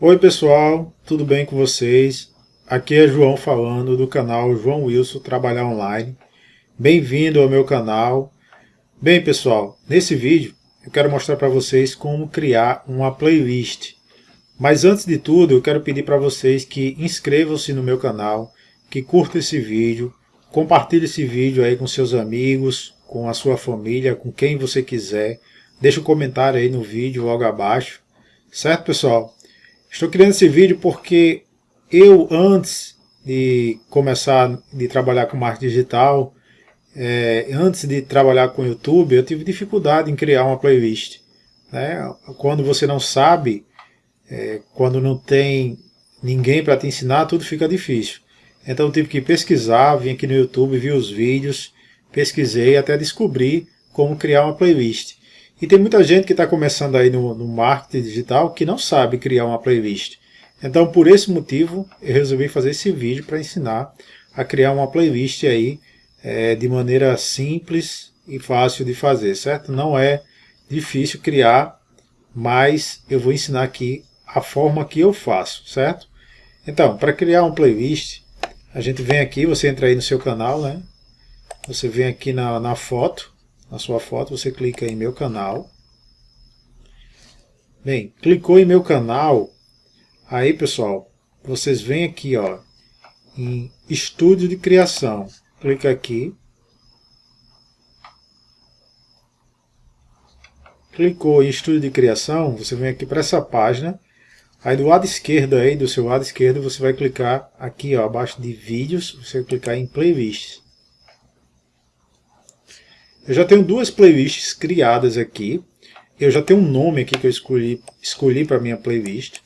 Oi pessoal, tudo bem com vocês? Aqui é João falando do canal João Wilson Trabalhar Online. Bem-vindo ao meu canal. Bem pessoal, nesse vídeo eu quero mostrar para vocês como criar uma playlist. Mas antes de tudo eu quero pedir para vocês que inscrevam-se no meu canal, que curtam esse vídeo, compartilhe esse vídeo aí com seus amigos, com a sua família, com quem você quiser. Deixe um comentário aí no vídeo logo abaixo. Certo pessoal? Estou criando esse vídeo porque eu, antes de começar de trabalhar com marketing digital, é, antes de trabalhar com YouTube, eu tive dificuldade em criar uma playlist. Né? Quando você não sabe, é, quando não tem ninguém para te ensinar, tudo fica difícil. Então eu tive que pesquisar, vim aqui no YouTube, vi os vídeos, pesquisei até descobrir como criar uma playlist. E tem muita gente que está começando aí no, no, marketing digital que não sabe criar uma playlist. Então, por esse motivo, eu resolvi fazer esse vídeo para ensinar a criar uma playlist aí é, de maneira simples e fácil de fazer, certo? Não é difícil criar, mas eu vou ensinar aqui a forma que eu faço, certo? Então, para criar uma playlist, a gente vem aqui, você entra aí no seu canal, né? Você vem aqui na, na foto, na sua foto, você clica em meu canal. Bem, clicou em meu canal, aí pessoal, vocês vêm aqui ó, em estúdio de criação, clica aqui. Clicou em estúdio de criação, você vem aqui para essa página, aí do lado esquerdo aí, do seu lado esquerdo, você vai clicar aqui ó, abaixo de vídeos, você vai clicar em playlists. Eu já tenho duas playlists criadas aqui. Eu já tenho um nome aqui que eu escolhi, escolhi para minha playlist.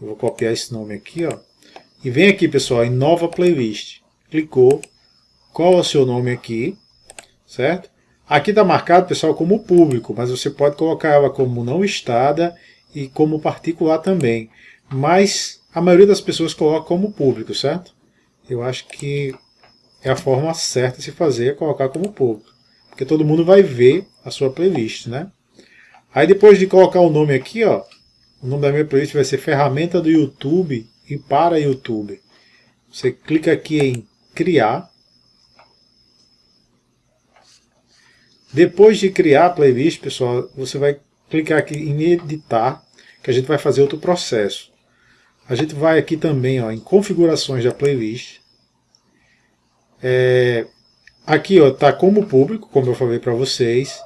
Eu vou copiar esse nome aqui, ó. E vem aqui, pessoal, em nova playlist. Clicou. Qual é o seu nome aqui? Certo? Aqui está marcado, pessoal, como público, mas você pode colocar ela como não listada e como particular também. Mas a maioria das pessoas coloca como público, certo? Eu acho que é a forma certa de se fazer, é colocar como público porque todo mundo vai ver a sua playlist, né? Aí depois de colocar o nome aqui, ó, o nome da minha playlist vai ser ferramenta do YouTube e para YouTube. Você clica aqui em criar. Depois de criar a playlist, pessoal, você vai clicar aqui em editar, que a gente vai fazer outro processo. A gente vai aqui também ó, em configurações da playlist. É, Aqui está como público, como eu falei para vocês.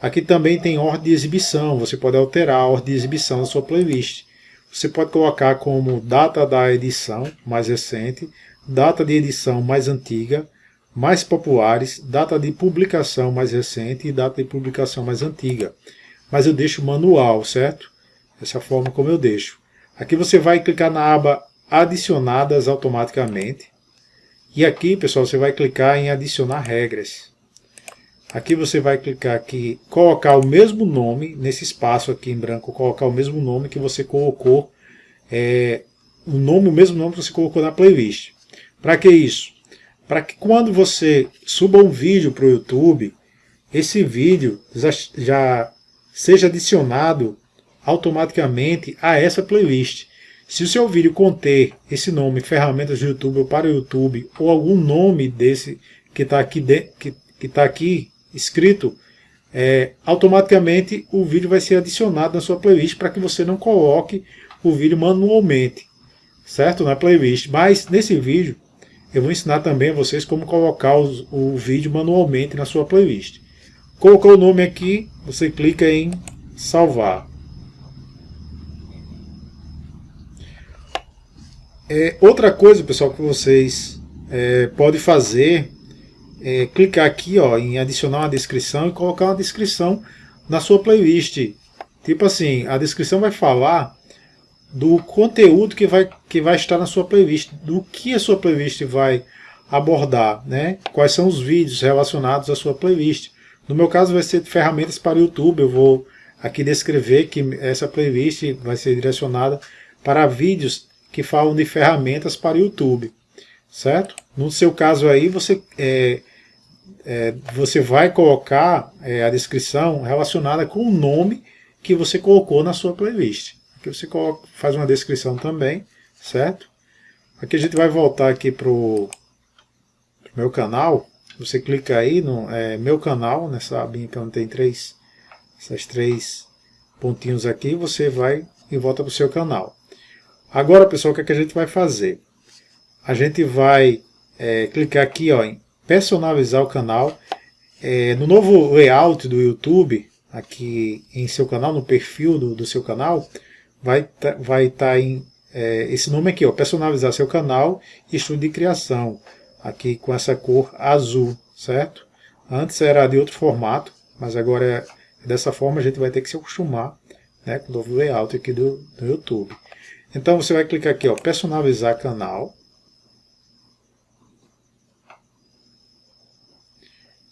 Aqui também tem ordem de exibição, você pode alterar a ordem de exibição da sua playlist. Você pode colocar como data da edição mais recente, data de edição mais antiga, mais populares, data de publicação mais recente e data de publicação mais antiga. Mas eu deixo manual, certo? Essa é a forma como eu deixo. Aqui você vai clicar na aba adicionadas automaticamente. E aqui, pessoal, você vai clicar em adicionar regras. Aqui você vai clicar aqui, colocar o mesmo nome, nesse espaço aqui em branco, colocar o mesmo nome que você colocou, é, o nome, o mesmo nome que você colocou na playlist. Para que isso? Para que quando você suba um vídeo para o YouTube, esse vídeo já, já seja adicionado automaticamente a essa playlist. Se o seu vídeo conter esse nome, ferramentas do YouTube ou para o YouTube, ou algum nome desse que está aqui, de, que, que tá aqui escrito, é, automaticamente o vídeo vai ser adicionado na sua playlist para que você não coloque o vídeo manualmente, certo? Na playlist. Mas nesse vídeo eu vou ensinar também a vocês como colocar os, o vídeo manualmente na sua playlist. Colocou o nome aqui, você clica em salvar. É, outra coisa, pessoal, que vocês é, podem fazer é clicar aqui ó, em adicionar uma descrição e colocar uma descrição na sua playlist. Tipo assim, a descrição vai falar do conteúdo que vai, que vai estar na sua playlist, do que a sua playlist vai abordar, né? quais são os vídeos relacionados à sua playlist. No meu caso vai ser ferramentas para o YouTube, eu vou aqui descrever que essa playlist vai ser direcionada para vídeos que falam de ferramentas para YouTube, certo? No seu caso aí, você, é, é, você vai colocar é, a descrição relacionada com o nome que você colocou na sua playlist, Aqui você coloca, faz uma descrição também, certo? Aqui a gente vai voltar aqui para o meu canal. Você clica aí no é, meu canal, nessa abinha que onde tem três, essas três pontinhos aqui, você vai e volta para o seu canal. Agora, pessoal, o que, é que a gente vai fazer? A gente vai é, clicar aqui ó, em personalizar o canal. É, no novo layout do YouTube, aqui em seu canal, no perfil do, do seu canal, vai estar tá, vai tá em é, esse nome aqui, ó, personalizar seu canal e estudo de criação, aqui com essa cor azul, certo? Antes era de outro formato, mas agora é dessa forma a gente vai ter que se acostumar né, com o novo layout aqui do, do YouTube. Então você vai clicar aqui, ó, personalizar canal,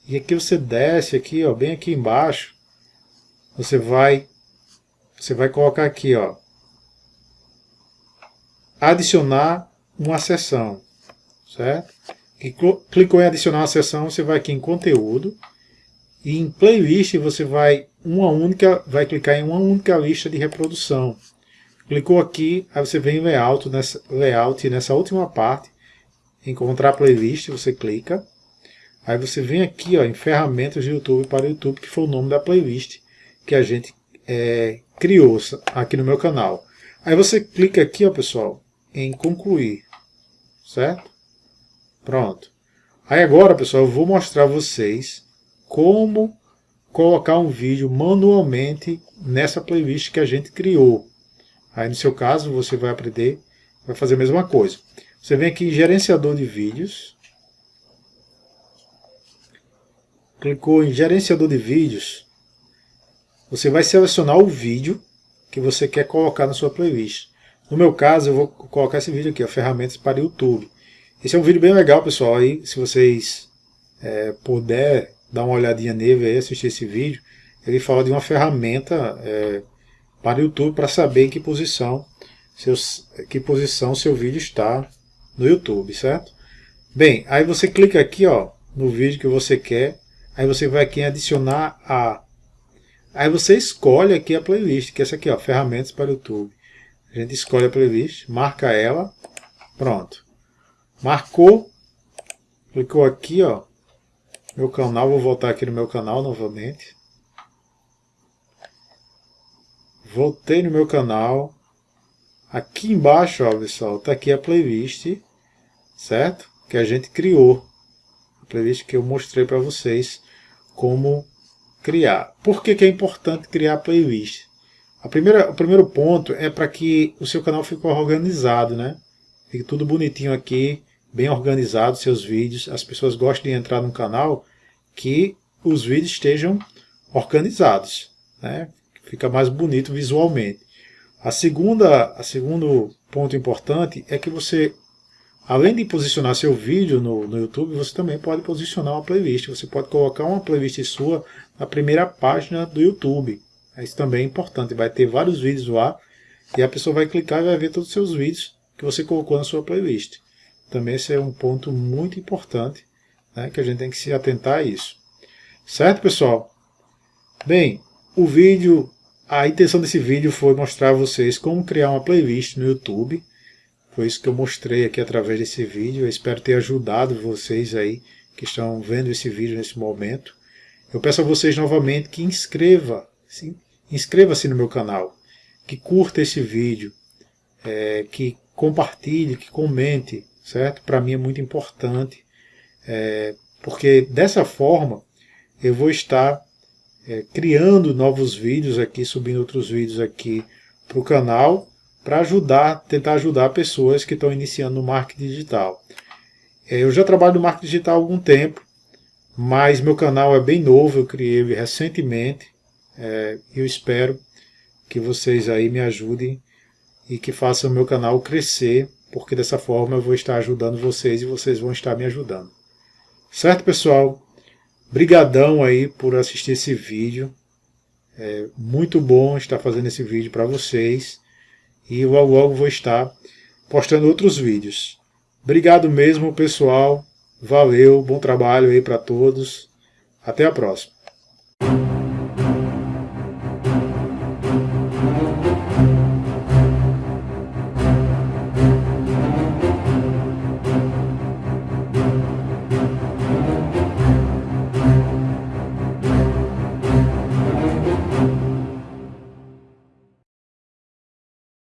E aqui você desce aqui, ó, bem aqui embaixo, você vai você vai colocar aqui, ó, adicionar uma seção, certo? E clicou em adicionar uma seção, você vai aqui em conteúdo e em playlist você vai uma única, vai clicar em uma única lista de reprodução. Clicou aqui, aí você vem em layout nessa layout nessa última parte, encontrar playlist, você clica Aí você vem aqui ó, em ferramentas de YouTube para o YouTube, que foi o nome da playlist que a gente é, criou aqui no meu canal. Aí você clica aqui, ó, pessoal, em concluir, certo? Pronto. Aí agora, pessoal, eu vou mostrar a vocês como colocar um vídeo manualmente nessa playlist que a gente criou. Aí no seu caso, você vai aprender, vai fazer a mesma coisa. Você vem aqui em gerenciador de vídeos, clicou em gerenciador de vídeos, você vai selecionar o vídeo que você quer colocar na sua playlist. No meu caso, eu vou colocar esse vídeo aqui, ó, ferramentas para YouTube. Esse é um vídeo bem legal, pessoal, aí, se vocês é, puder dar uma olhadinha nele e assistir esse vídeo, ele fala de uma ferramenta é, para o YouTube para saber em que posição, seus, que posição seu vídeo está no YouTube, certo? Bem, aí você clica aqui ó, no vídeo que você quer Aí você vai aqui em adicionar a. Aí você escolhe aqui a playlist, que é essa aqui, ó, ferramentas para o YouTube. A gente escolhe a playlist, marca ela, pronto. Marcou, clicou aqui, ó, meu canal, vou voltar aqui no meu canal novamente. Voltei no meu canal. Aqui embaixo, ó, pessoal, tá aqui a playlist, certo? Que a gente criou. A playlist que eu mostrei para vocês como criar. Por que, que é importante criar playlist? A primeira, o primeiro ponto é para que o seu canal fique organizado, né? Fique tudo bonitinho aqui, bem organizado, seus vídeos. As pessoas gostam de entrar no canal que os vídeos estejam organizados, né? Fica mais bonito visualmente. A segunda, a segundo ponto importante é que você Além de posicionar seu vídeo no, no YouTube, você também pode posicionar uma playlist. Você pode colocar uma playlist sua na primeira página do YouTube. Isso também é importante. Vai ter vários vídeos lá e a pessoa vai clicar e vai ver todos os seus vídeos que você colocou na sua playlist. Também esse é um ponto muito importante né, que a gente tem que se atentar a isso. Certo, pessoal? Bem, o vídeo, a intenção desse vídeo foi mostrar a vocês como criar uma playlist no YouTube foi isso que eu mostrei aqui através desse vídeo. Eu espero ter ajudado vocês aí que estão vendo esse vídeo nesse momento. Eu peço a vocês novamente que inscreva, inscreva-se no meu canal, que curta esse vídeo, é, que compartilhe, que comente, certo? Para mim é muito importante, é, porque dessa forma eu vou estar é, criando novos vídeos aqui, subindo outros vídeos aqui para o canal para ajudar, tentar ajudar pessoas que estão iniciando no marketing digital. É, eu já trabalho no marketing digital há algum tempo, mas meu canal é bem novo, eu criei ele recentemente. É, eu espero que vocês aí me ajudem e que façam o meu canal crescer, porque dessa forma eu vou estar ajudando vocês e vocês vão estar me ajudando. Certo, pessoal? Brigadão aí por assistir esse vídeo. É muito bom estar fazendo esse vídeo para vocês e logo logo vou estar postando outros vídeos. Obrigado mesmo, pessoal. Valeu, bom trabalho aí para todos. Até a próxima.